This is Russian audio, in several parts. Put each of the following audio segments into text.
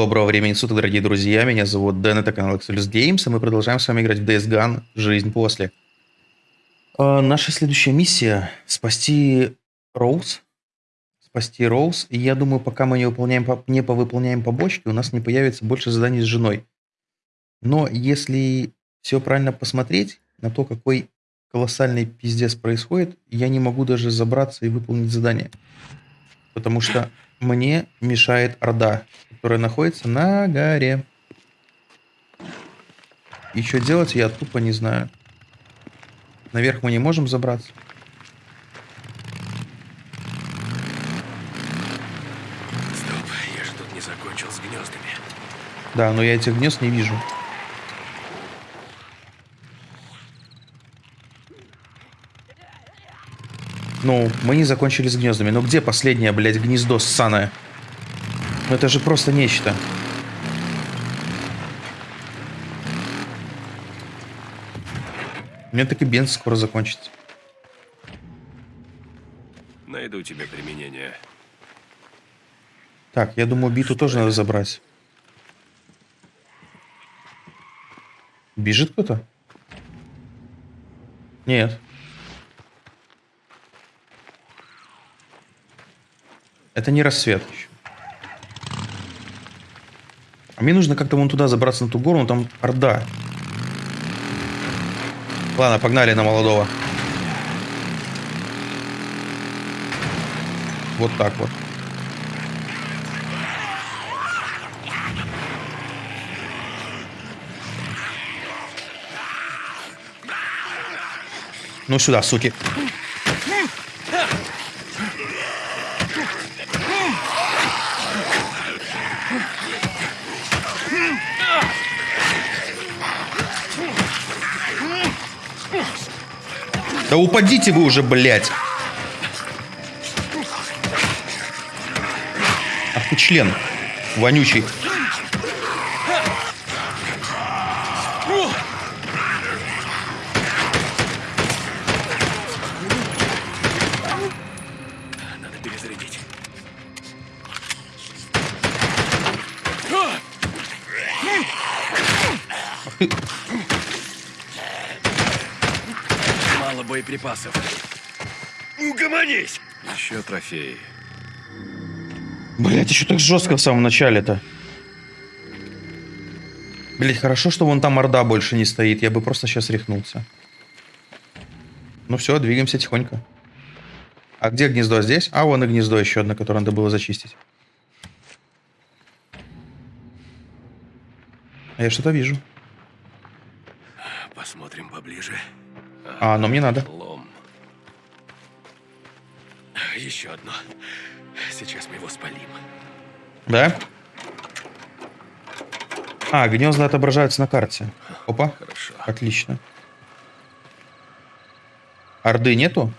Доброго времени суток, дорогие друзья. Меня зовут Дэн, это канал Exodus Games, и мы продолжаем с вами играть в DS Gun «Жизнь после». Э, наша следующая миссия – спасти Роуз. Спасти Роуз. И я думаю, пока мы не, выполняем, не повыполняем побочки, у нас не появится больше заданий с женой. Но если все правильно посмотреть на то, какой колоссальный пиздец происходит, я не могу даже забраться и выполнить задание. Потому что мне мешает Орда, которая находится на горе. И что делать, я тупо не знаю. Наверх мы не можем забраться. Стоп, я же тут не закончил с гнездами. Да, но я этих гнезд не вижу. Ну, мы не закончили с гнездами. Но где последнее, блядь, гнездо ссаное? Ну это же просто нечто. У меня так и бенз скоро закончится. Найду тебе применение. Так, я думаю, биту тоже надо забрать. Бежит кто-то? Нет. Это не рассвет еще. А мне нужно как-то вон туда забраться на ту гору, но там орда. Ладно, погнали на молодого. Вот так вот. Ну сюда, суки. Да упадите вы уже, блядь. Ах ты член. Вонючий. Трофеи. Блять, еще так жестко в самом начале-то. Блять, хорошо, что вон там орда больше не стоит. Я бы просто сейчас рехнулся. Ну все, двигаемся тихонько. А где гнездо здесь? А, вон и гнездо еще одно, которое надо было зачистить. А я что-то вижу. Посмотрим поближе. А, но мне надо. Еще одно. Сейчас мы его спалим. Да? А, гнезда отображаются на карте. Опа. Хорошо. Отлично. Орды нету?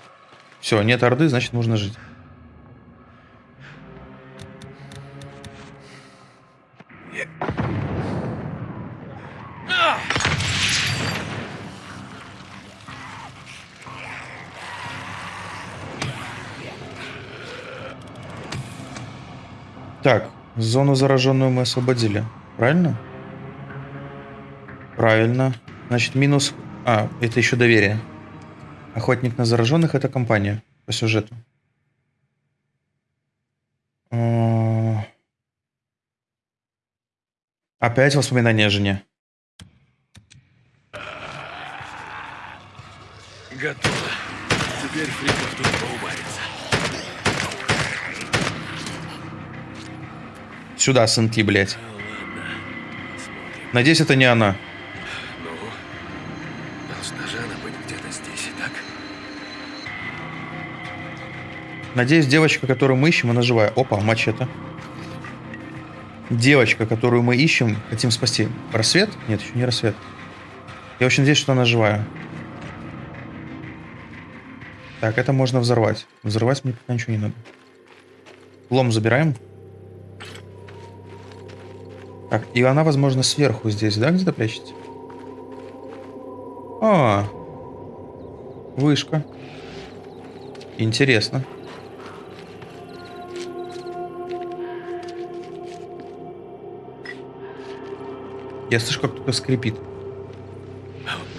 Все, нет орды, значит можно жить. Так, зону зараженную мы освободили. Правильно? Правильно. Значит, минус... А, это еще доверие. Охотник на зараженных — это компания по сюжету. А, Опять воспоминания о жене. Готово. Теперь фриков тут поубавится. Сюда, сынки, блядь. Надеюсь, это не она. Надеюсь, девочка, которую мы ищем, она живая. Опа, мачете. Девочка, которую мы ищем, хотим спасти. Рассвет? Нет, еще не рассвет. Я очень надеюсь, что она живая. Так, это можно взорвать. Взорвать мне пока ничего не надо. Лом забираем. Так, и она, возможно, сверху здесь, да, где-то прячется? А, вышка. Интересно. Я слышу, как кто-то скрипит.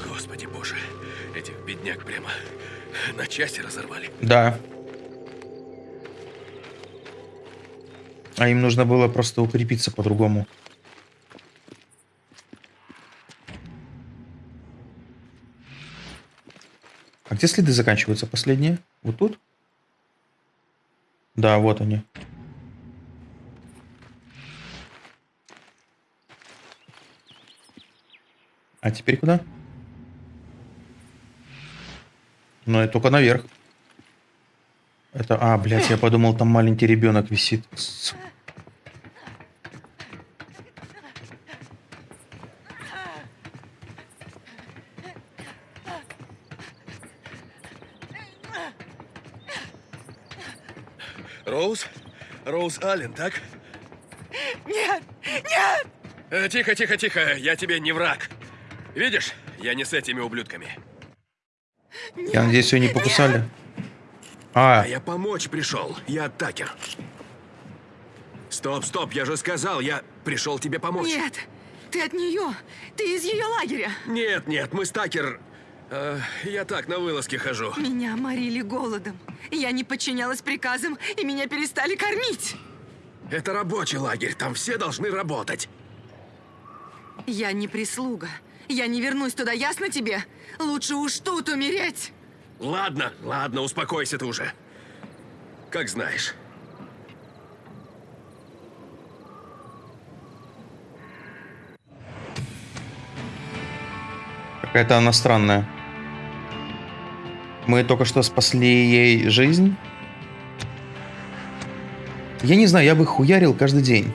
Господи боже. Этих бедняк прямо на части разорвали. Да. А им нужно было просто укрепиться по-другому. Где следы заканчиваются? Последние? Вот тут? Да, вот они. А теперь куда? Ну, это только наверх. Это, а, блядь, я подумал, там маленький ребенок висит. Су- Роуз? Аллен, так? Нет! Нет! Э, тихо, тихо, тихо. Я тебе не враг. Видишь, я не с этими ублюдками. Я надеюсь, ее не покусали. А, А я помочь пришел. Я Такер. Стоп, стоп, я же сказал, я пришел тебе помочь. Нет! Ты от нее! Ты из ее лагеря! Нет, нет, мы с Такер... э, я так на вылазки хожу. Меня морили голодом. Я не подчинялась приказам, и меня перестали кормить. Это рабочий лагерь, там все должны работать. Я не прислуга. Я не вернусь туда, ясно тебе? Лучше уж тут умереть. Ладно, ладно, успокойся ты уже. Как знаешь. какая-то она странная. Мы только что спасли ей жизнь. Я не знаю, я бы хуярил каждый день.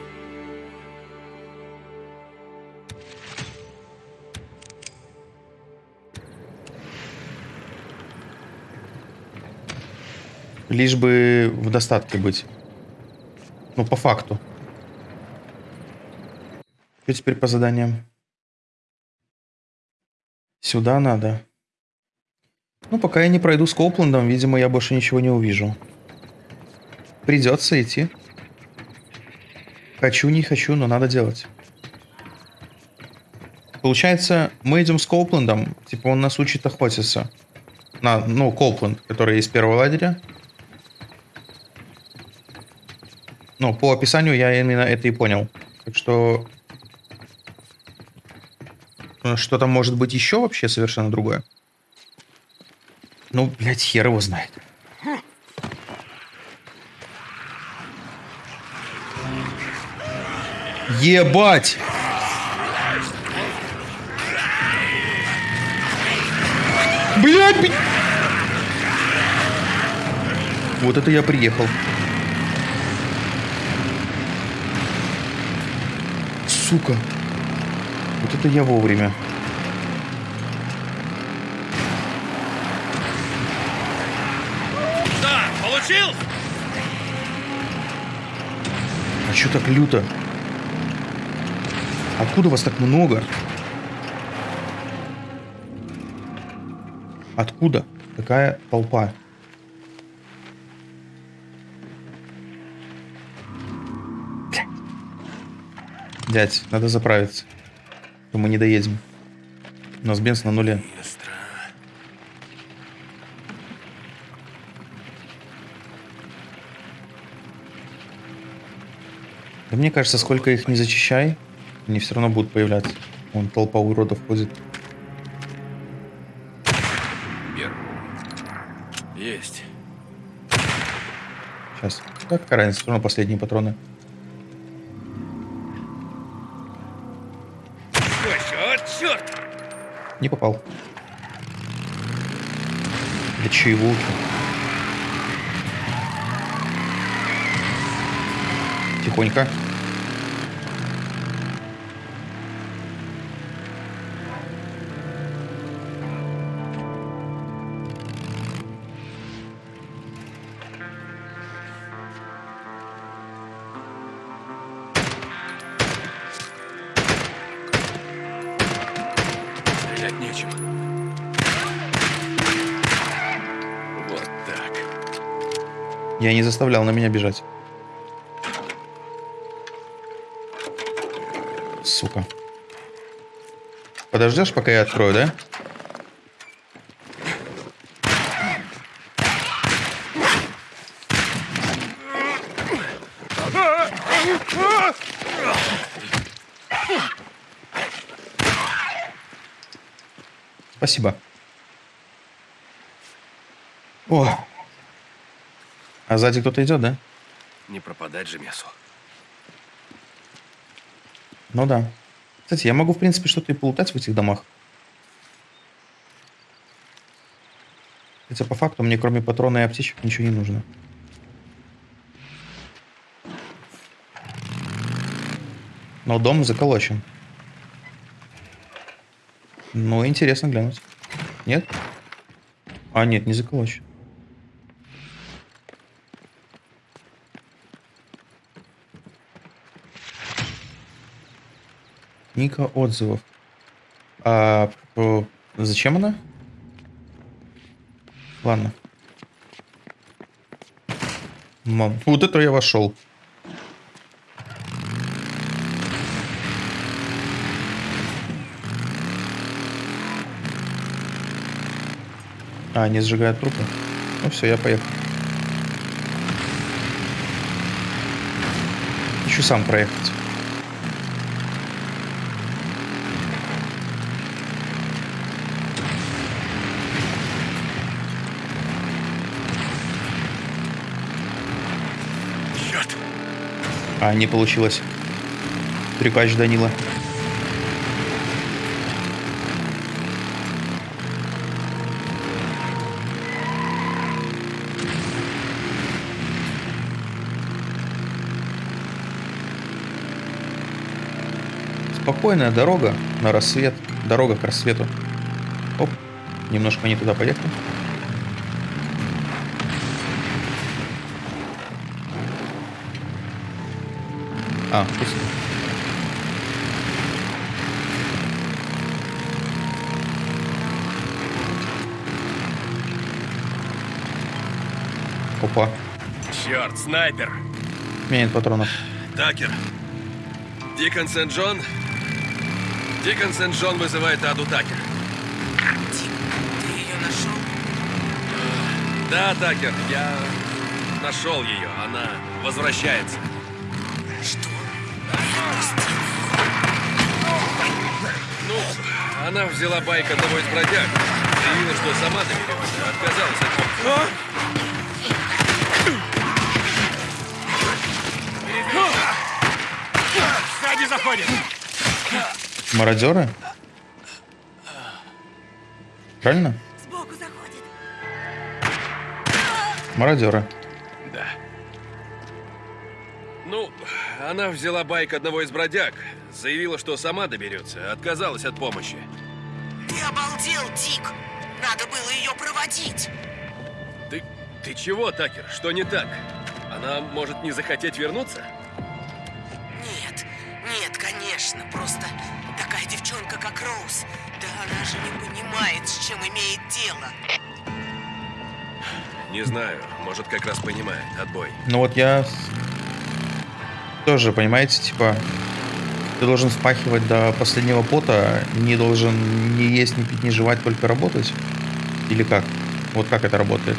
Лишь бы в достатке быть. Ну, по факту. Что теперь по заданиям? Сюда надо. Ну, пока я не пройду с Копландом, видимо, я больше ничего не увижу. Придется идти. Хочу, не хочу, но надо делать. Получается, мы идем с Копландом, типа он нас учит охотиться. На, ну, Копланд, который из первого лагеря. Ну, по описанию я именно это и понял. Так что... э, Что там может быть еще вообще совершенно другое? Ну, блядь, хер его знает. Ебать! Блядь! б- Вот это я приехал. Сука. Вот это я вовремя. Да, получил? А чё так люто? Откуда вас так много? Откуда такая толпа? Дядь, надо заправиться. а То мы не доедем. У нас бенз на нуле. Да мне кажется, сколько их не зачищай, они все равно будут появляться. Вон толпа уродов ходит. Бер. Есть. Сейчас. Да, какая разница, все равно последние патроны. О, черт! Не попал. Для чего? Тихонько. Заставлял на меня бежать. Сука. Подождешь, пока я открою, да? Спасибо. О! А сзади кто-то идет, да? Не пропадать же мясу. Ну да. Кстати, я могу, в принципе, что-то и полутать в этих домах. Хотя по факту мне кроме патрона и аптечек ничего не нужно. Но дом заколочен. Ну, интересно глянуть. Нет? А, нет, не заколочен. Книга отзывов. А зачем она? Ладно. Мам, вот это я вошел. А, они сжигают трупы. Ну все, я поехал. Хочу сам проехать. А, не получилось. Трюкач Данила. Спокойная дорога на рассвет. Дорога к рассвету. Оп. Немножко не туда поехал. А, пусто. Опа. Черт, снайпер! У меня нет патронов. Такер. Дикон Сент-Джон? Дикон Сент-Джон вызывает Аду Такер. Ты ее нашел? Да, Такер, я нашел ее. Она возвращается. Она взяла байк одного из бродяг. Заявила, что сама доберется. Отказалась от помощи. Сзади заходит! Мародеры? Правильно? Сбоку заходит. Мародеры. Да. Ну, она взяла байк одного из бродяг. Заявила, что сама доберется. Отказалась от помощи. Ты обалдел, Дик! Надо было ее проводить! Ты, ты чего, Такер? Что не так? Она может не захотеть вернуться? Нет, нет, конечно, просто такая девчонка, как Роуз. Да она же не понимает, с чем имеет дело. Не знаю. Может, как раз понимает. Отбой. Ну вот я тоже, понимаете, типа, ты должен впахивать до последнего пота, не должен ни есть, ни пить, ни жевать, только работать? Или как? Вот как это работает?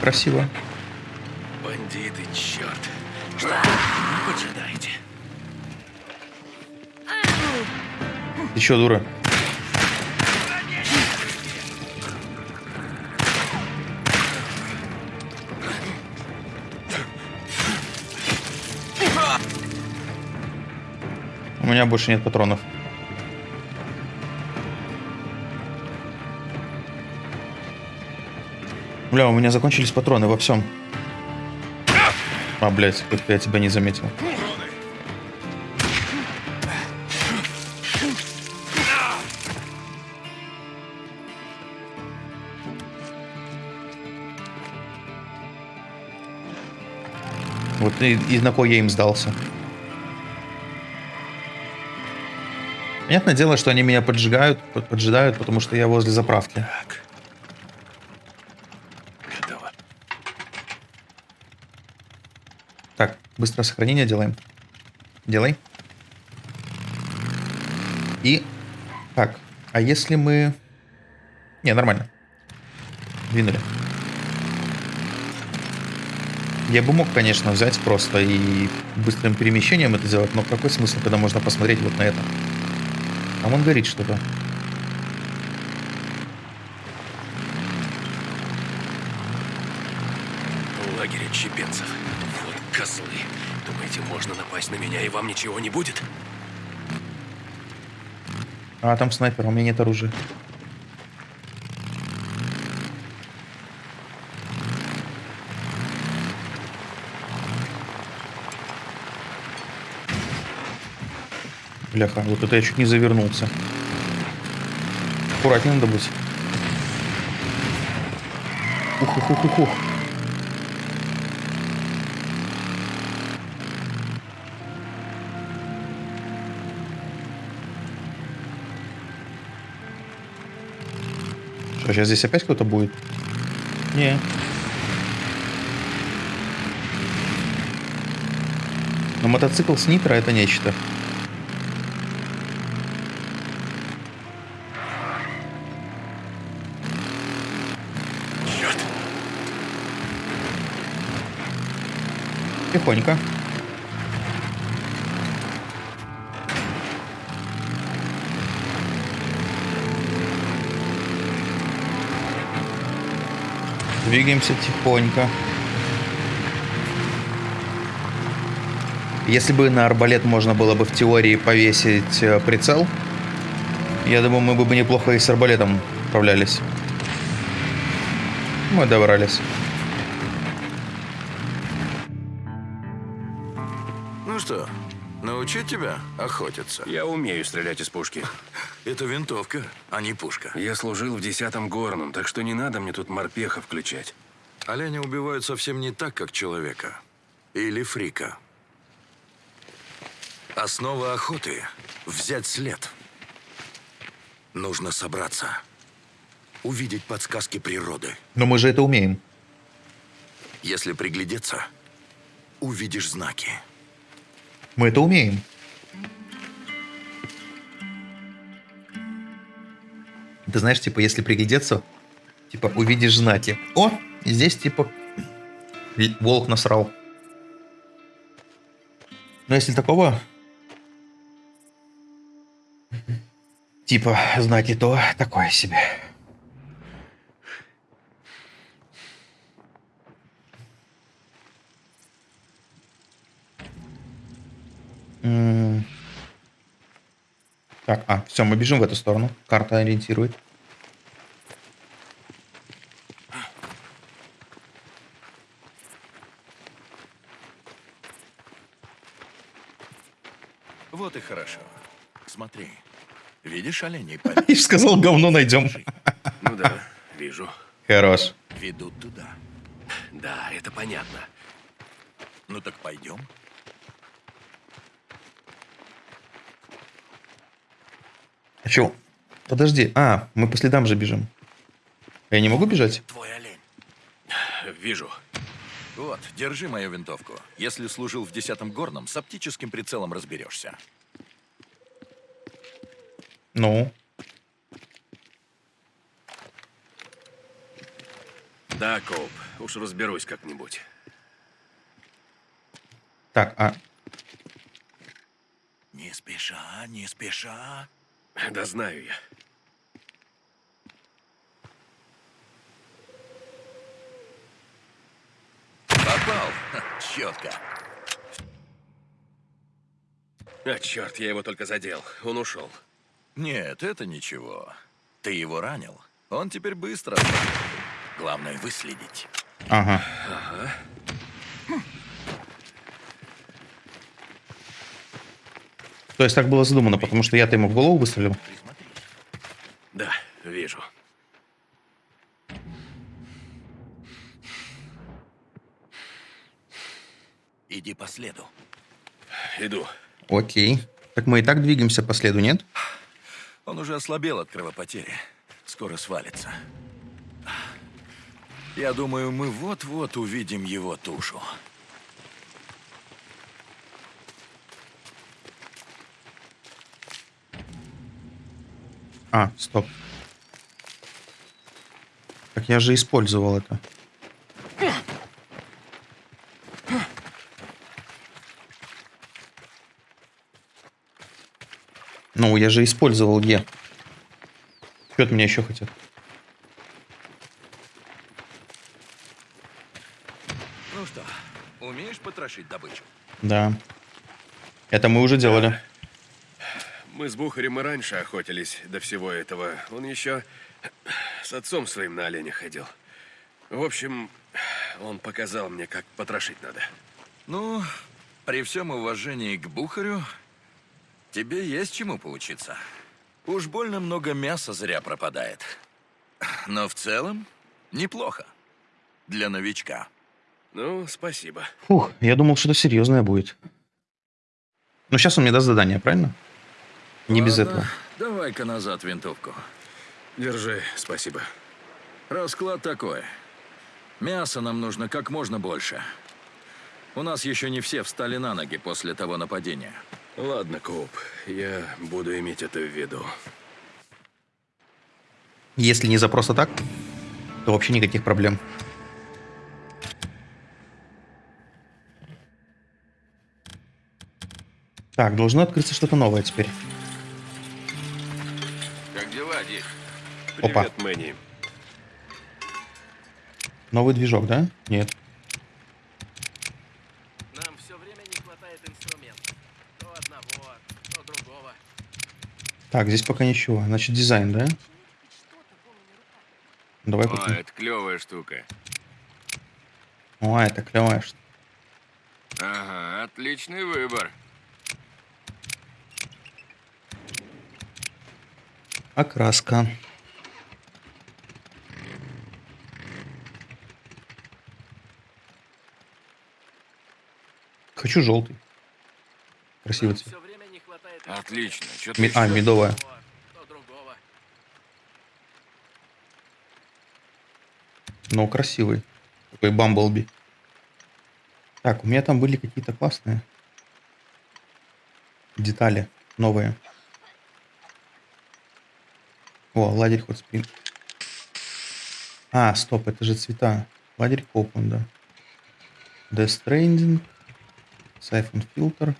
Красиво. Бандиты, черт. Что вы поджидаете? Ты чё, дура? Меня больше нет патронов. Бля, у меня закончились патроны во всем. А, блядь, я тебя не заметил. Вот и, и на кой я им сдался. Понятное дело, что они меня поджигают, под- поджидают, потому что я возле заправки. Так. Готово. Быстрое сохранение делаем. Делай. И... Так, а если мы... Не, нормально. Двинули. Я бы мог, конечно, взять просто и быстрым перемещением это сделать, но какой смысл, когда можно посмотреть вот на это? Там он горит что-то. Лагерь отщепенцев. Вот козлы. Думаете, можно напасть на меня, и вам ничего не будет? А, там снайпер, у меня нет оружия. Бляха, вот это я чуть не завернулся. Аккуратнее надо быть. Ух, ух, ух, ух, ух. Что, сейчас здесь опять кто-то будет? Не. Но мотоцикл с нитро это нечто. Тихонько. Двигаемся тихонько. Если бы на арбалет можно было бы в теории повесить э, прицел, я думаю, мы бы неплохо и с арбалетом справлялись. Мы добрались. Научить тебя охотиться? Я умею стрелять из пушки. Это винтовка, а не пушка. Я служил в десятом горном, так что не надо мне тут морпеха включать. Оленя убивают совсем не так, как человека. Или фрика. Основа охоты — взять след. Нужно собраться. Увидеть подсказки природы. Но мы же это умеем. Если приглядеться, увидишь знаки. Мы это умеем. Ты знаешь, типа, если приглядеться, типа, увидишь знаки. О, здесь, типа, волк насрал. Но если такого, типа, знаки, то такое себе. Так, а, все, мы бежим в эту сторону. Карта ориентирует. Вот и хорошо. Смотри. Видишь оленей И сказал, говно найдем. Ну да, вижу. Хорош. Ведут туда. Да, это понятно. Ну так пойдем. Чё? Подожди. А, мы по следам же бежим. Я не могу бежать? Твой олень. Вижу. Вот, держи мою винтовку. Если служил в десятом горном, с оптическим прицелом разберешься. Ну, Да, Коуп, уж разберусь как-нибудь. так, а... Не спеша, не спеша. Да знаю я. Попал. Четко. А, черт, я его только задел. Он ушел. Нет, это ничего. Ты его ранил. Он теперь быстро. Главное выследить. Ага. То есть так было задумано, потому что я-то ему в голову выстрелил. Да, вижу. Иди по следу. Иду. Окей. Так мы и так двигаемся по следу, нет? Он уже ослабел от кровопотери. Скоро свалится. Я думаю, мы вот-вот увидим его тушу. А, стоп. Так я же использовал это. Ну, я же использовал Е. Что от меня еще хотят? Ну что, умеешь потрошить добычу? Да. Это мы уже делали. Мы с Бухарем и раньше охотились до всего этого. Он еще с отцом своим на оленя ходил. В общем, он показал мне, как потрошить надо. Ну, при всем уважении к Бухарю, тебе есть чему поучиться. Уж больно много мяса зря пропадает. Но в целом неплохо. Для новичка. Ну, спасибо. Фух, я думал, что-то серьезное будет. Ну, сейчас он мне даст задание, правильно? Не без Ладно, этого. Давай-ка назад винтовку. Держи, спасибо. Расклад такой. Мяса нам нужно как можно больше. У нас еще не все встали на ноги после того нападения. Ладно, Коуп, я буду иметь это в виду. Если не за просто так, то вообще никаких проблем. Так, должно открыться что-то новое теперь. Дела, Дик? Опа. Привет, Мэнни. Новый движок, да? Нет. Нам все время не хватает инструментов. То одного, то другого. Так, здесь пока ничего. Значит, дизайн, да? Давай купим. это клевая штука. О, это клевая штука. Ага, отличный выбор. Окраска. Хочу желтый. Красивый цвет. Отлично. Что Ми- а, медовая. Но красивый. Такой Бамблби. Так, у меня там были какие-то классные детали новые. О, лагерь Хотспринг. А, стоп, это же цвета. Лагерь Копланда. Death Stranding. Siphon Filter.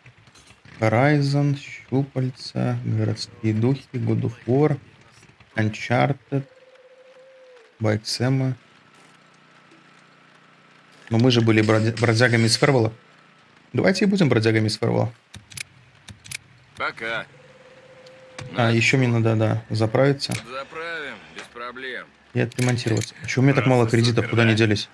Horizon. Щупальца. Городские духи. God of War. Uncharted. Байк Сэма. Но мы же были бродя- бродягами из Фервелла. Давайте и будем бродягами из Фервелла. Пока. А, еще мне надо, да, заправиться Заправим, без проблем. и отремонтироваться. Чего у меня так мало кредитов, куда они делись?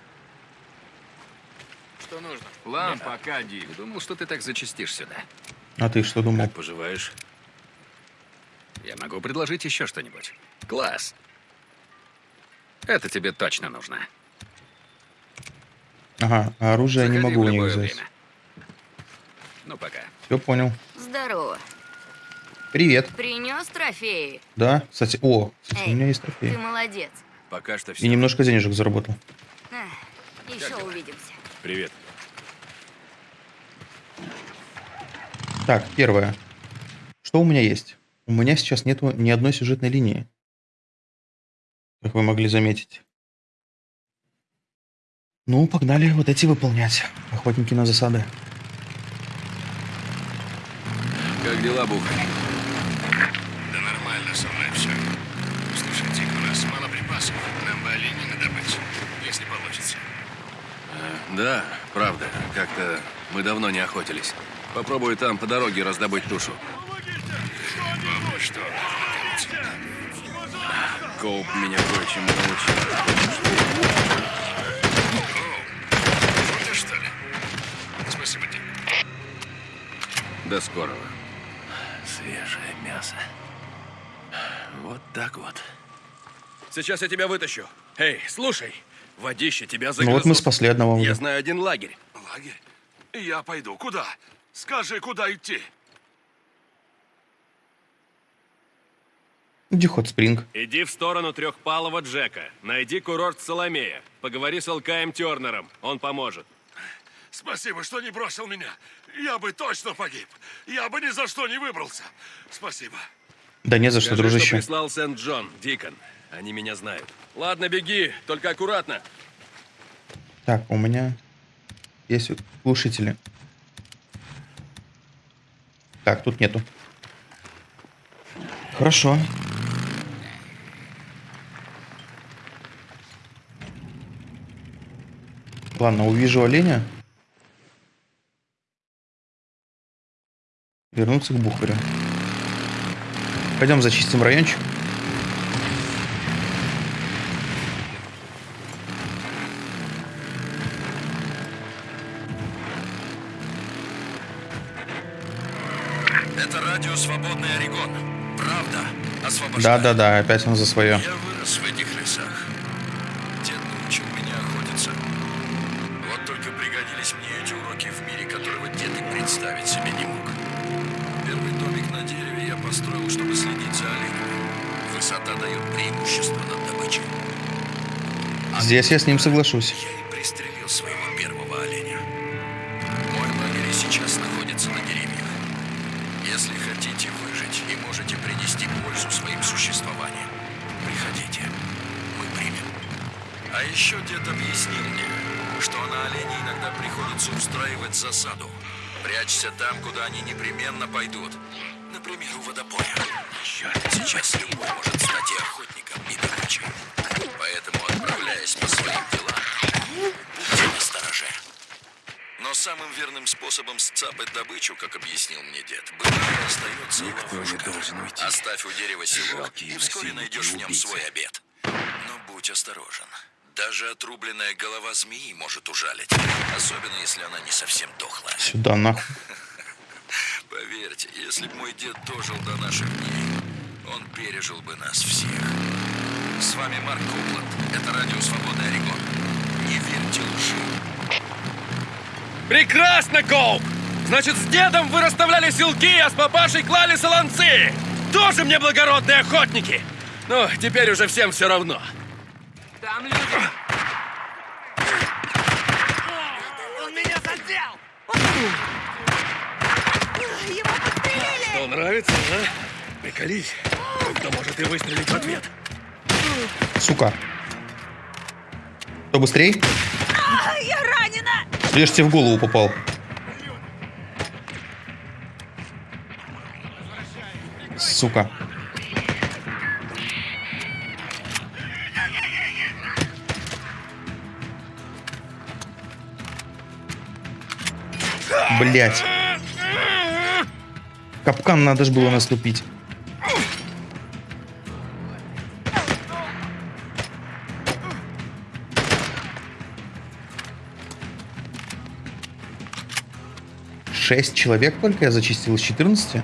Что нужно? План пока, Дик. Думал, что ты так зачастишь сюда. А ты что думал? поживаешь? Я могу предложить еще что-нибудь. Класс. Это тебе точно нужно. Ага, а оружие я не Заходи могу у них взять. время. Ну, пока. Все понял. Здорово. Привет. Принес трофеи? Да, кстати, о, кстати, у Эй, меня есть Ты трофей. молодец. Пока что И все. немножко денежек заработал. Эх, еще увидимся. Привет. Так, первое. Что у меня есть? У меня сейчас нету ни одной сюжетной линии. Как вы могли заметить. Ну, погнали вот эти выполнять. Охотники на засады. Как дела, Бухарь? Да нормально со мной все. Слушай, Дик, у нас мало припасов. Нам бы оленей надобыть, если получится. Да, правда. Как-то мы давно не охотились. Попробую там по дороге раздобыть тушу. Попробуй что? Коуп меня кое-чему научил. До скорого. Свежее мясо. Вот так вот. Сейчас я тебя вытащу. Эй, слушай, водище тебя Ну загрызут. вот мы спасли одного Я знаю один лагерь. Лагерь? Я пойду. Куда? Скажи, куда идти? Иди Hot Spring. Иди в сторону трехпалого Джека. Найди курорт Соломея. Поговори с Алкаем Тернером. Он поможет. Спасибо, что не бросил меня. Я бы точно погиб. Я бы ни за что не выбрался. Спасибо. Да не за что, Скажи, дружище. что прислал Сент-Джон, Дикон. Они меня знают. Ладно, беги, только аккуратно. Так, у меня есть глушители. Так, тут нету. Хорошо. Ладно, увижу оленя. Вернуться к бухарю. Пойдем зачистим райончик. Да-да-да, опять он за свое. Я вырос в этих лесах. Дед научил меня охотиться. Вот только пригодились мне эти уроки в мире, которого дед и представить себе не мог. Первый домик на дереве я построил, чтобы следить за оленями. Высота дает преимущество над добычей. Здесь я с ним соглашусь. Я и пристрелил своего первого оленя. Мой лагерь сейчас находится на деревьях. Если хотите выжить и можете принести пользу своим существованием, приходите. Мы примем. А еще дед объяснил мне, что на оленей иногда приходится устраивать засаду. Прячься там, куда они непременно пойдут. Например, у водопоя. Черт, сейчас любой может стать и охотником, и добычей. Поэтому, отправляясь по своим делам, будьте настороже. Но самым верным способом сцапать добычу, как объяснил мне дед, было остается ловушка. Оставь у дерева селок, и вскоре найдешь в нем свой обед. Но будь осторожен. Даже отрубленная голова змеи может ужалить. Особенно, если она не совсем дохлая. Сюда, нахуй. Поверьте, если бы мой дед дожил до наших дней, он пережил бы нас всех. С вами Марк Копланд. Это радио «Свободный Орегон». Не верьте лжи. Прекрасно, Коуп! Значит, с дедом вы расставляли силки, а с папашей клали солонцы! Тоже мне благородные охотники! Ну, теперь уже всем все равно. Там люди. Он меня задел! Его подстрелили! Что, нравится, а? Приколись. Кто может и выстрелить в ответ. Сука. Кто быстрей? Я ранена! Лишь тебе в голову попал. Сука. Блять. Капкан надо же было наступить. Шесть человек только я зачистил из 14? Меня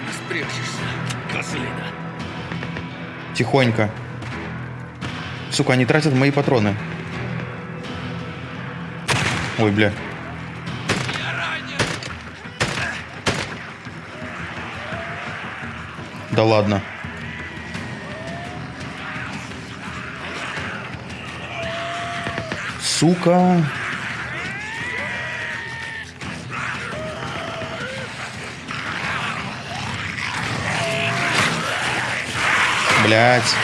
не спрячешься, козлина. Тихонько. Сука, они тратят мои патроны. Ой, бля. Да ладно. Сука. Блять.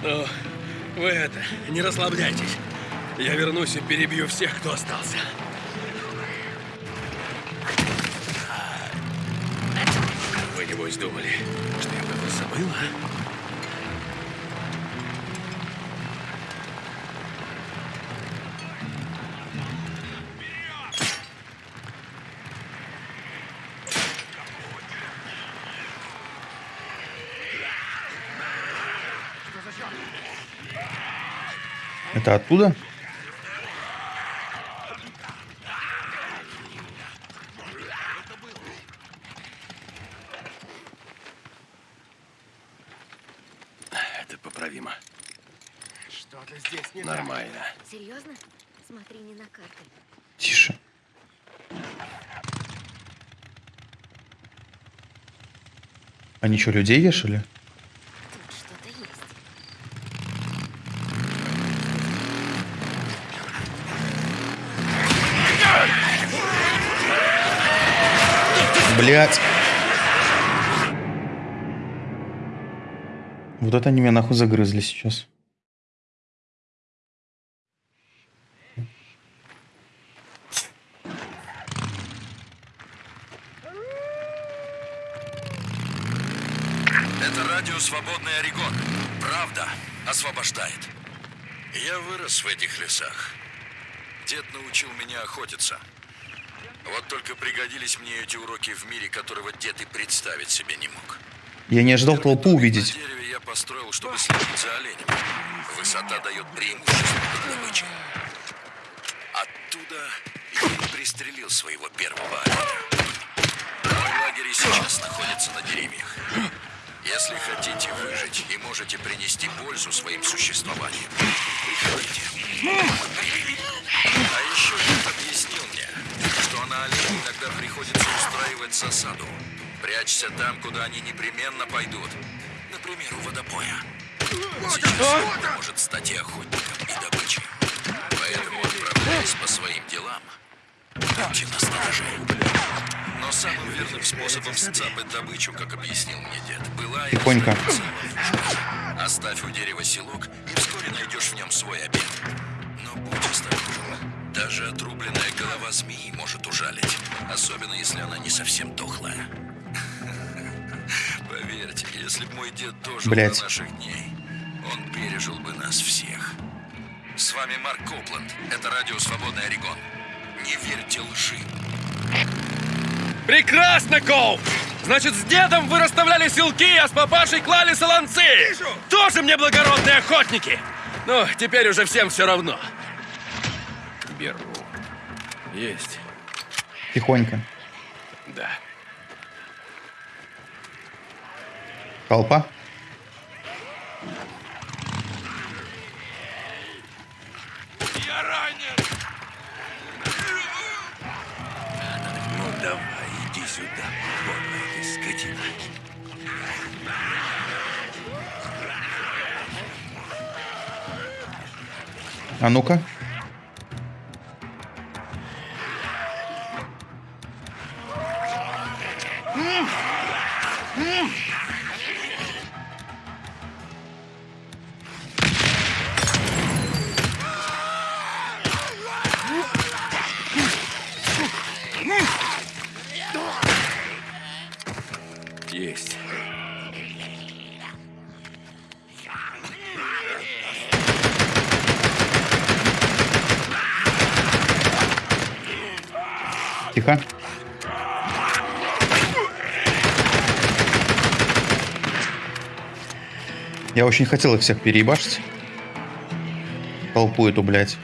Ну, вы это, не расслабляйтесь. Я вернусь и перебью всех, кто остался. Вы, небось, думали, что я про вас Это оттуда? Это по поправимо. Что-то здесь не Нормально. Серьезно? Смотри не на карты. Тише. Они что, людей вешали? Блять. Вот это они меня нахуй загрызли сейчас. Это радио «Свободный Орегон». Правда освобождает. Я вырос в этих лесах. Дед научил меня охотиться. Вот только пригодились мне эти уроки в мире, которого дед и представить себе не мог. Я не ожидал толпу увидеть. На дереве я построил, чтобы следить за оленем. Высота дает преимущество добычи. Оттуда я пристрелил своего первого оленя. Мой лагерь сейчас находится на деревьях. Если хотите выжить и можете принести пользу своим существованием, приходите. А еще дед объяснил мне, что на оленей иногда приходится устраивать засаду. Прячься там, куда они непременно пойдут. Например, у водопоя. Сейчас он может стать и охотником, и добычей. Поэтому, отправляясь по своим делам, будьте настороже. Но самым верным способом сцапать добычу, как объяснил мне дед, была и Тихонько. Оставь у дерева селок, и вскоре найдешь в нем свой обед. Но будь осторожен. Даже отрубленная голова змеи может ужалить. Особенно, если она не совсем дохлая. Поверьте, если бы мой дед дожил Блядь. до наших дней, он пережил бы нас всех. С вами Марк Копланд. Это радио «Свободный Орегон». Не верьте лжи. Прекрасно, Коуп! Значит, с дедом вы расставляли силки, а с папашей клали солонцы! Тоже мне благородные охотники! Ну, теперь уже всем все равно. Беру. Есть. Тихонько. Да. Толпа. А ну-ка. Я очень хотел их всех переебашить. Толпу эту, блядь.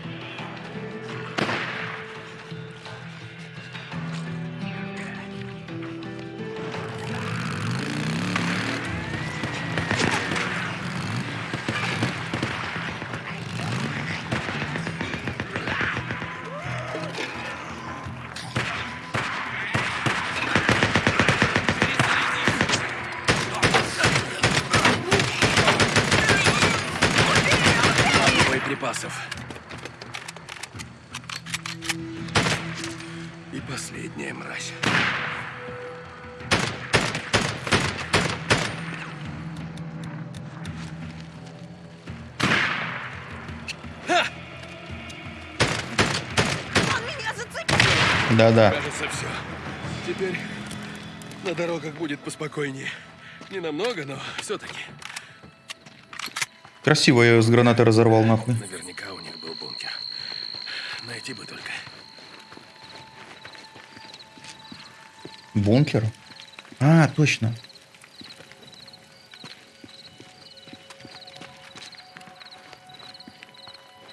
Дорогах будет поспокойнее. Не намного, но все-таки. Красиво я ее с гранаты разорвал нахуй. Наверняка у них был бункер. Найти бы только. Бункер? А, точно.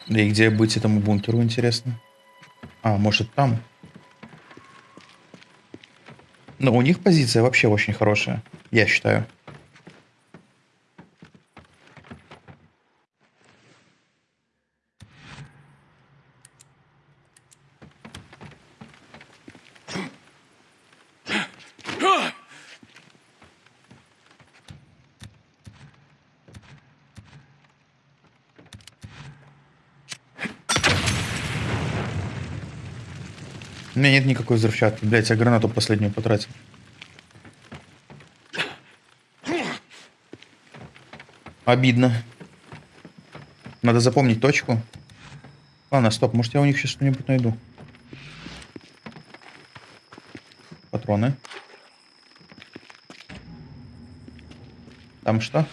Да и где быть этому бункеру, интересно? А, может там? Но у них позиция вообще очень хорошая, я считаю. Меня нет никакой взрывчатки. Блять, я гранату последнюю потратил. Обидно. Надо запомнить точку. Ладно, стоп, может я у них сейчас что-нибудь найду. Патроны. Там что?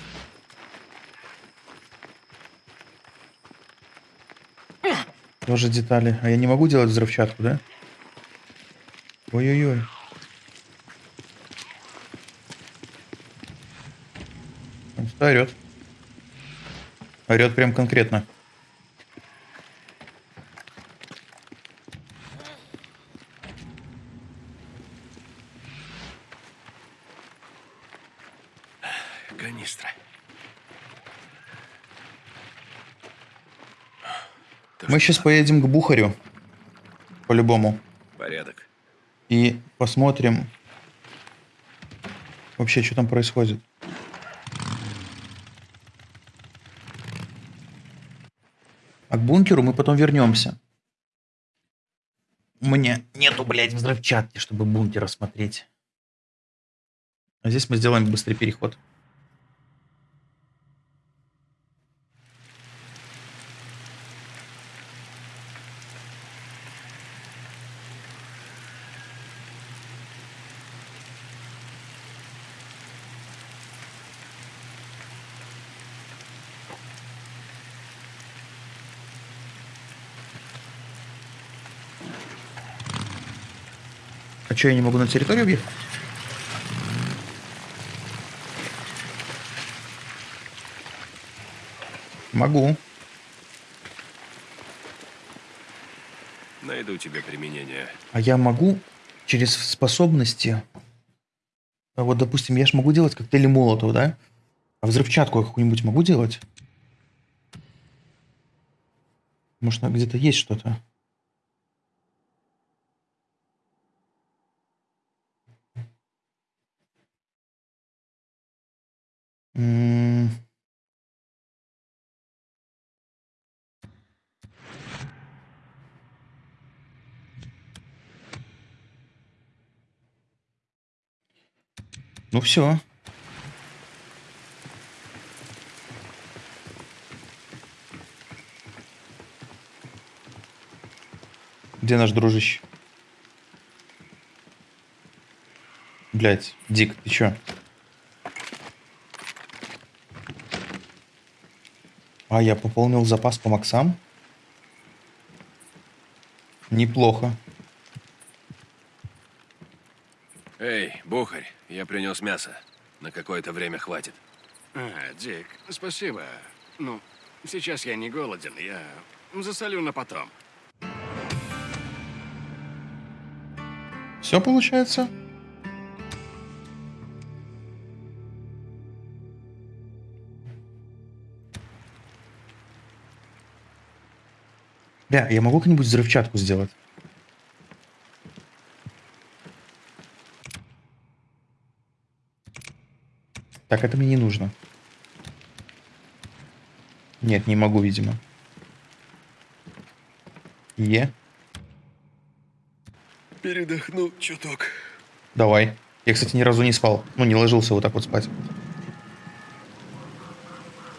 Тоже детали. А я не могу делать взрывчатку, да? Ой-ой-ой. Он что орет? Орет прям конкретно. Канистра. Мы сейчас поедем к Бухарю. По-любому. И посмотрим вообще, что там происходит. А к бункеру мы потом вернемся. У меня нету, блядь, взрывчатки, чтобы бункер осмотреть. А здесь мы сделаем быстрый переход. Что, я не могу на территорию въехать? Могу. Найду тебе применение. А я могу через способности... а Вот, допустим, я же могу делать коктейли молотов, да? А взрывчатку какую-нибудь могу делать? Может, где-то есть что-то? Ну все. Где наш дружище? Блять, Дик, ты чё? А, я пополнил запас по максам? Неплохо. Эй, Бухарь, я принес мясо. На какое-то время хватит. А, Дик, спасибо. Ну, сейчас я не голоден, я засолю на потом. Все получается? Бля, я могу как-нибудь взрывчатку сделать? Так, это мне не нужно. Нет, не могу, видимо. Е. Передохну чуток. Давай. Я, кстати, ни разу не спал. Ну, не ложился вот так вот спать.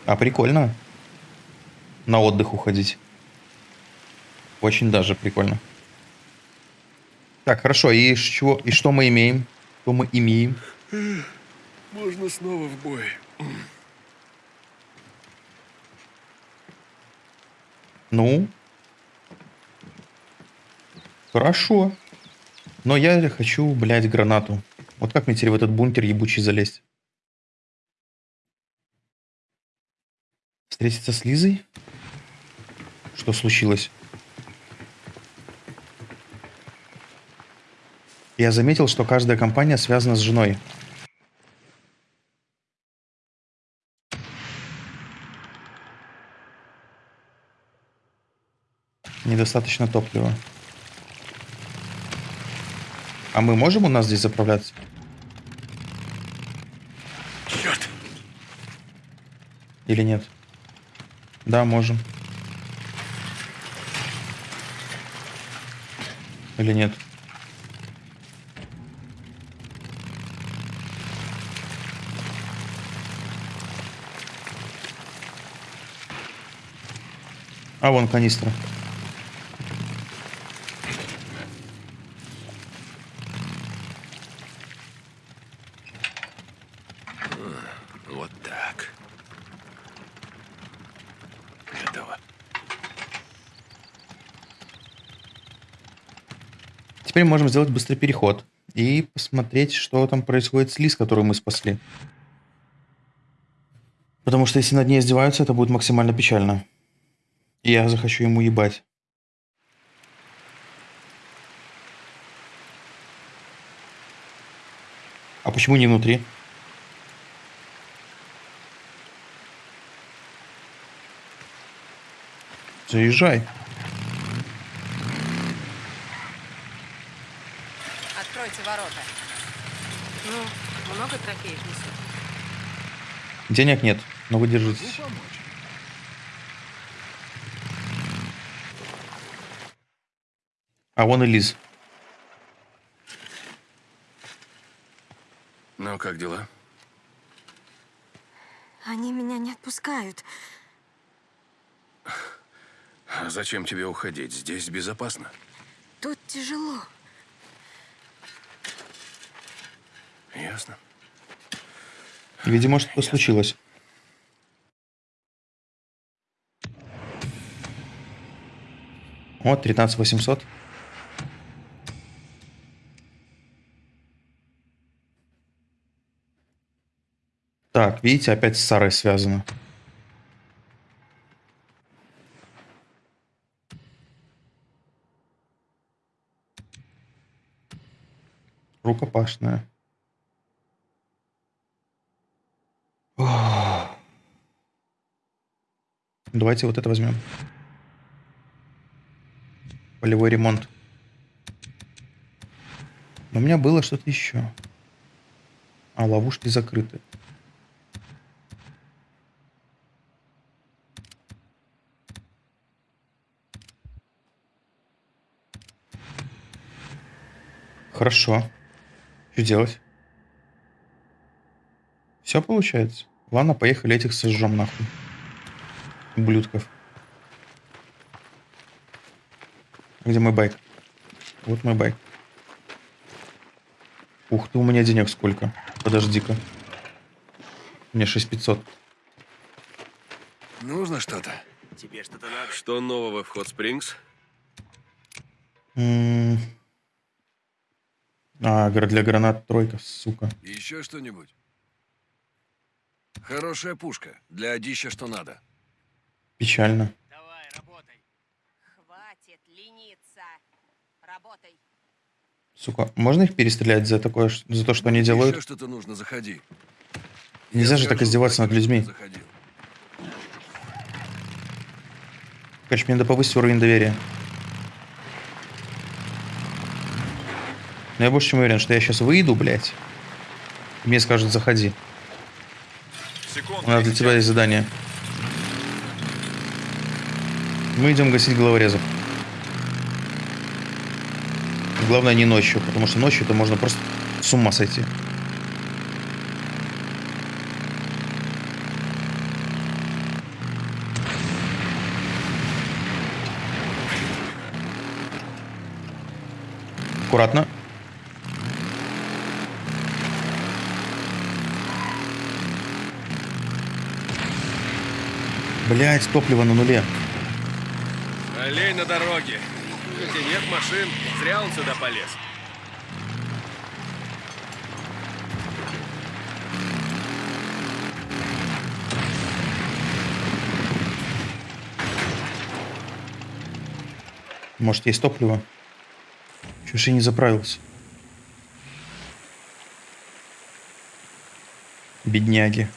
А, прикольно. На отдых уходить. Очень даже прикольно. Так, хорошо. И чего? И что мы имеем? Что мы имеем? Можно снова в бой. Ну? Хорошо. Но я хочу, блядь, гранату. Вот как мне теперь в этот бункер ебучий залезть? Встретиться с Лизой? Что случилось? Я заметил, что каждая компания связана с женой. Недостаточно топлива. А мы можем у нас здесь заправляться? Черт! Или нет? Да, можем. Или нет? А, вон канистра. Вот так. Готово. Теперь можем сделать быстрый переход и посмотреть, что там происходит с Лиз, которую мы спасли. Потому что если над ней издеваются, это будет максимально печально. И я захочу ему ебать. А почему не внутри? Заезжай. Откройте ворота. Ну, много трофеев несут? Денег нет, но вы держитесь. А вон и Лиз. Ну, как дела? Они меня не отпускают. А зачем тебе уходить? Здесь безопасно. Тут тяжело. Ясно. Видимо, что-то случилось. Вот, 13800. Так, видите, опять с Сарой связано. Рукопашная. Давайте вот это возьмем. Полевой ремонт. Но у меня было что-то еще. А, ловушки закрыты. Хорошо. Что делать? Все получается. Ладно, поехали этих сожжем нахуй. Ублюдков. Где мой байк? Вот мой байк. Ух ты, у меня денег сколько. Подожди-ка. Мне 6500. Нужно что-то? Тебе что-то надо? Что нового в Hot Springs? М. А, для гранат тройка, сука. Еще что-нибудь? Хорошая пушка. Для одища что надо. Печально. Давай, работай. Хватит лениться. Работай. Сука, можно их перестрелять за такое, за то, что они Еще делают? что-то нужно, заходи. Нельзя Я же так скажу, издеваться над людьми. заходил. Короче, мне надо повысить уровень доверия. Но я больше чем уверен, что я сейчас выйду, блядь. Мне скажут, заходи. У нас для тебя есть задание. Мы идем гасить головорезов. Главное не ночью, потому что ночью это можно просто с ума сойти. Аккуратно. Блять, топливо на нуле. Олень на дороге. Хотя нет машин, зря он сюда полез. Может, есть топливо? Ж я не заправился? Бедняги.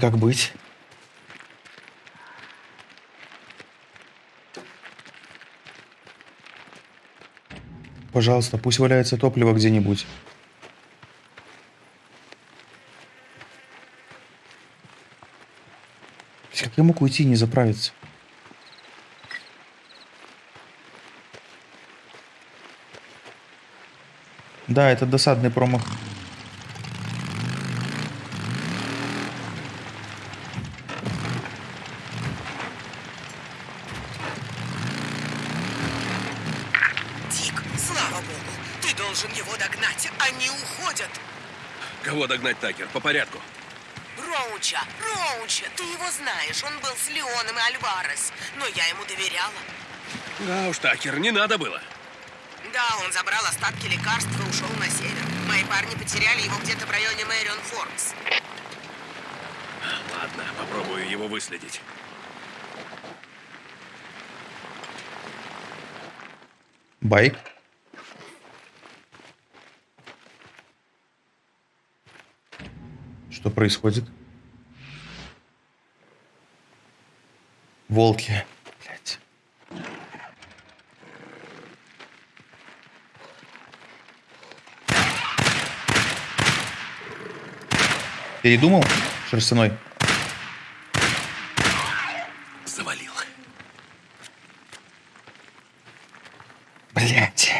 Как быть? Пожалуйста, пусть валяется топливо где-нибудь. Как я мог уйти и не заправиться? Да, это досадный промах. Дик, слава богу, ты должен его догнать. Они уходят. Кого догнать, Такер? По порядку. Роуча, Роуча, ты его знаешь. Он был с Леоном и Альварес. Но я ему доверяла. Да уж, Такер, не надо было. Да, он забрал остатки лекарств и ушел на север. Мои парни потеряли его где-то в районе Мэрион Форкс. Ладно, попробую его выследить. Байк. Что происходит? Волки. Блять. Передумал, шерстяной? Завалил. Блять.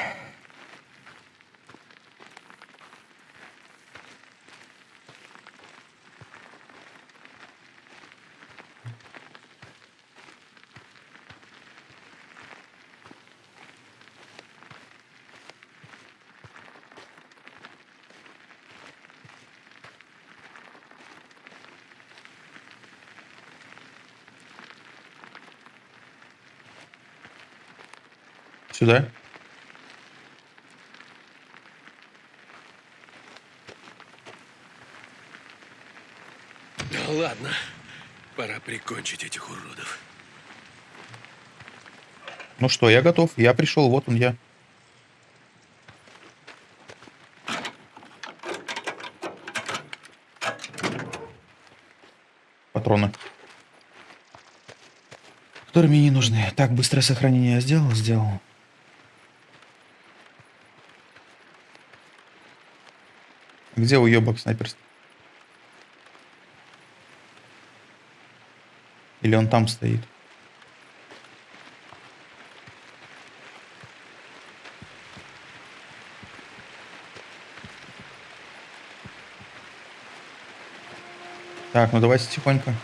Сюда. Ну ладно, пора прикончить этих уродов. Ну что, я готов. Я пришел, вот он я. Патроны. Которые мне не нужны. Так, быстрое сохранение я сделал? Сделал. Где уебок снайперский? Или он там стоит? Так, ну давайте тихонько.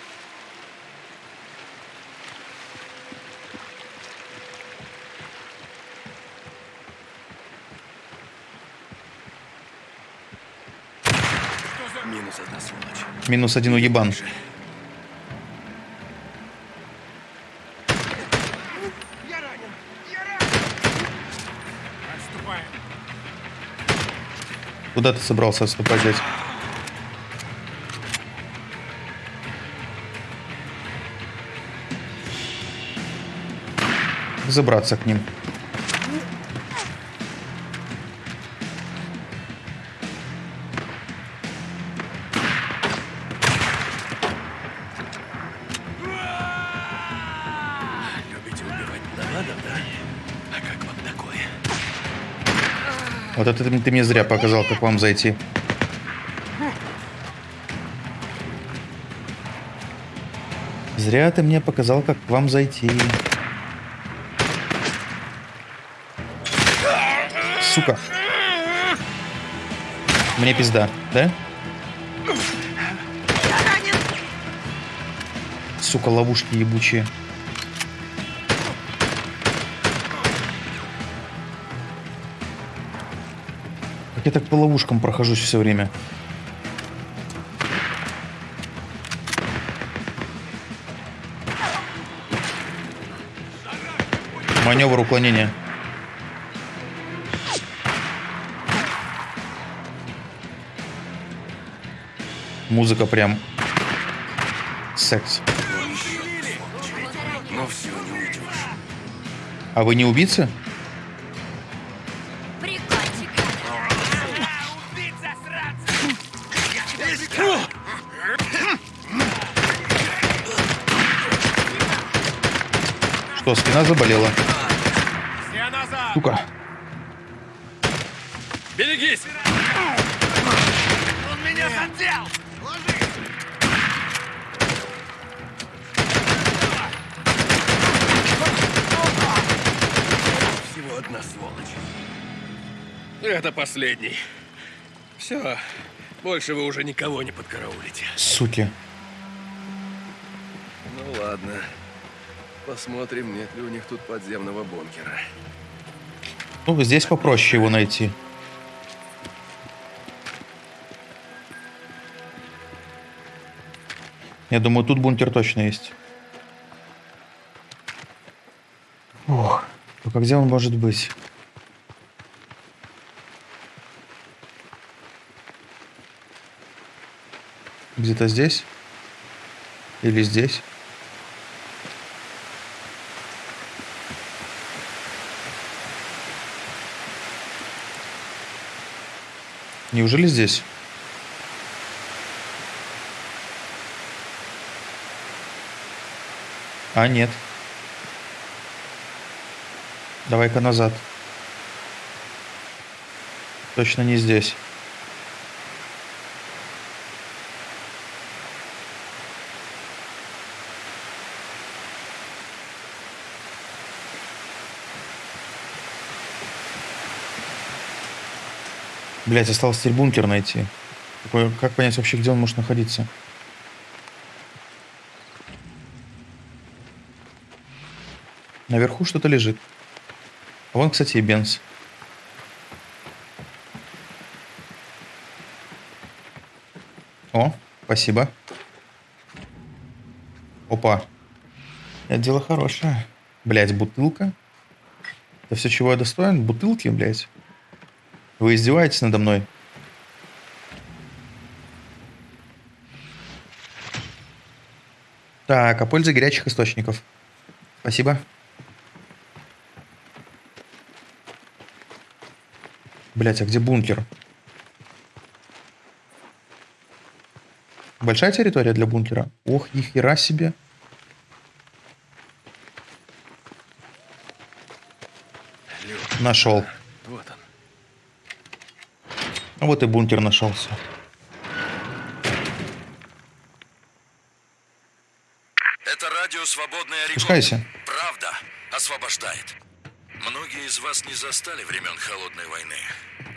Минус одна сволочь. Минус один уебан. Куда ты собрался отступать, дядь? Забраться к ним. Вот это ты, мне зря показал, как вам зайти. Зря ты мне показал, как к вам зайти. Сука. Мне пизда, да? Сука, ловушки ебучие. Я так по ловушкам прохожусь все время? Маневр уклонения. Музыка прям секс. Ну. А вы не убийцы? заболела. Сука. Берегись! Он меня задел! Всего одна сволочь. Это последний. Все, больше вы уже никого не подкараулите. Суки. Ну ладно. Посмотрим, нет ли у них тут подземного бункера. Ну, здесь попроще его найти. Я думаю, тут бункер точно есть. Ох, только где он может быть? Где-то здесь? Или здесь? Неужели здесь? А, нет. Давай-ка назад. Точно не здесь. Блять, осталось теперь бункер найти. Как понять вообще, где он может находиться? Наверху что-то лежит. А вон, кстати, и Бенз. О, спасибо. Опа. Это дело хорошее. Блять, бутылка. Это все, чего я достоин? Бутылки, блять. Вы издеваетесь надо мной? Так, о пользе горячих источников. Спасибо. Блять, а где бункер? Большая территория для бункера? Ох, ни хера себе. Нашел. Вот и бункер нашелся. Это радио «Свободный Орегон». Правда освобождает. Многие из вас не застали времен Холодной войны.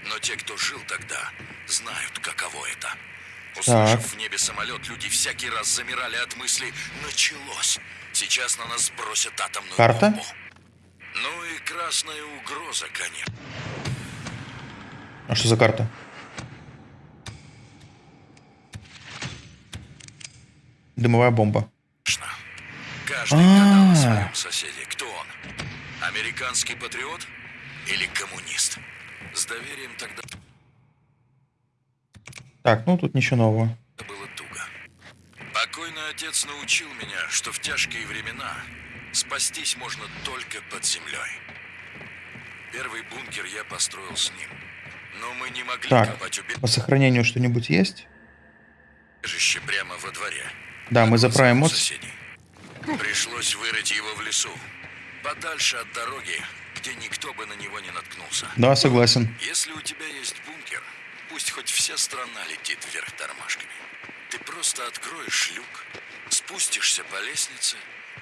Но те, кто жил тогда, знают, каково это. Услышав Так. в небе самолет, люди всякий раз замирали от мысли «началось». Сейчас на нас бросят атомную Карта? бомбу. Ну и красная угроза, конечно. А что за карта? Дымовая бомба. Каждый гадал А. о своем соседе. Кто он? Американский патриот или коммунист? С доверием тогда Так, ну тут ничего нового. было туго. Покойный отец научил меня, что в тяжкие времена спастись можно только под землей. Первый бункер я построил с ним. Но мы не могли Так, копать по сохранению что-нибудь есть? убежище прямо во дворе. Да, мы заправим мод. соседей. Пришлось вырыть его в лесу. Подальше от дороги, где никто бы на него не наткнулся. Да, согласен. Если у тебя есть бункер, пусть хоть вся страна летит вверх тормашками. Ты просто откроешь люк, спустишься по лестнице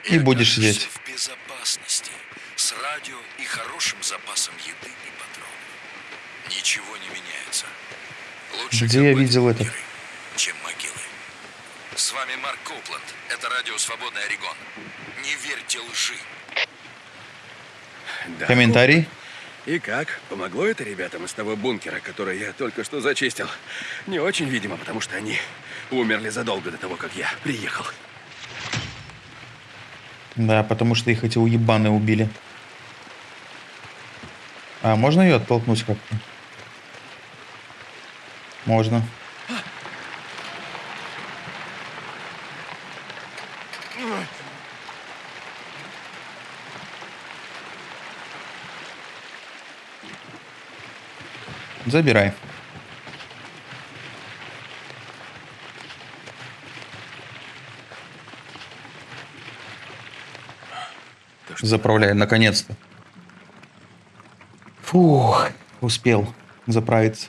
И будешь окажешься сидеть. в безопасности, с радио и хорошим запасом еды и патронов. Ничего не меняется. Лучше Где я видел бункеры, чем могилы. С вами Марк Копланд. Это радио «Свободный Орегон». Не верьте лжи. Да. Комментарий? И как? Помогло это ребятам из того бункера, который я только что зачистил? Не очень, видимо, потому что они умерли задолго до того, как я приехал. Да, потому что их эти уебаны убили. А можно ее оттолкнуть как-то? Можно. Забирай. Заправляй, наконец-то. Фух, успел заправиться.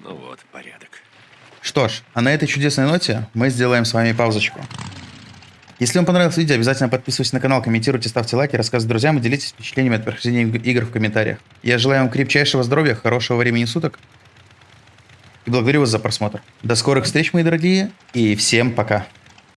Ну вот, порядок. Что ж, а на этой чудесной ноте мы сделаем с вами паузочку. Если вам понравилось видео, обязательно подписывайтесь на канал, комментируйте, ставьте лайки, рассказывайте друзьям и делитесь впечатлениями от прохождения иг- игр в комментариях. Я желаю вам крепчайшего здоровья, хорошего времени суток и благодарю вас за просмотр. До скорых встреч, мои дорогие, и всем пока.